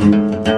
Música